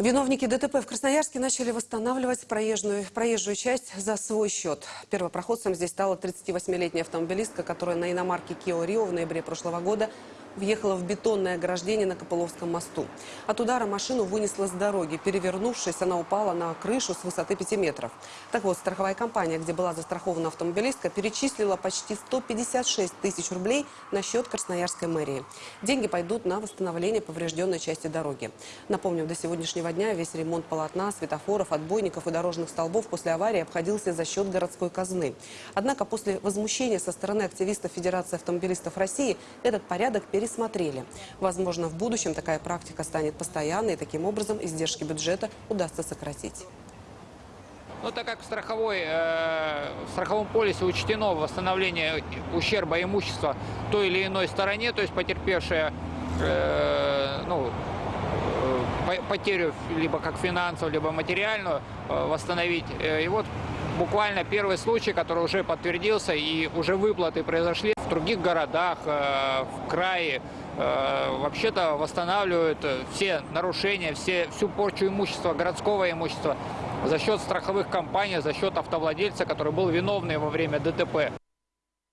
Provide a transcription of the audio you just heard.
Виновники ДТП в Красноярске начали восстанавливать проезжую, проезжую часть за свой счет. Первопроходцем здесь стала 38-летняя автомобилистка, которая на иномарке Kia Rio в ноябре прошлого года въехала в бетонное ограждение на Копыловском мосту. От удара машину вынесла с дороги. Перевернувшись, она упала на крышу с высоты 5 метров. Так вот, страховая компания, где была застрахована автомобилистка, перечислила почти 156 тысяч рублей на счет Красноярской мэрии. Деньги пойдут на восстановление поврежденной части дороги. Напомним, до сегодняшнего дня весь ремонт полотна, светофоров, отбойников и дорожных столбов после аварии обходился за счет городской казны. Однако после возмущения со стороны активистов Федерации автомобилистов России этот порядок пересмотрели. Возможно, в будущем такая практика станет постоянной, и таким образом издержки бюджета удастся сократить. Ну, так как в, страховой, э, в страховом полисе учтено восстановление ущерба имущества той или иной стороне, то есть потерпевшая э, ну, э, по- потерю либо как финансовую, либо материальную э, восстановить. Э, И вот буквально первый случай, который уже подтвердился, и уже выплаты произошли в других городах, э, в крае. Э, Вообще-то восстанавливают все нарушения, все, всю порчу имущества, городского имущества за счет страховых компаний, за счет автовладельца, который был виновный во время ДТП.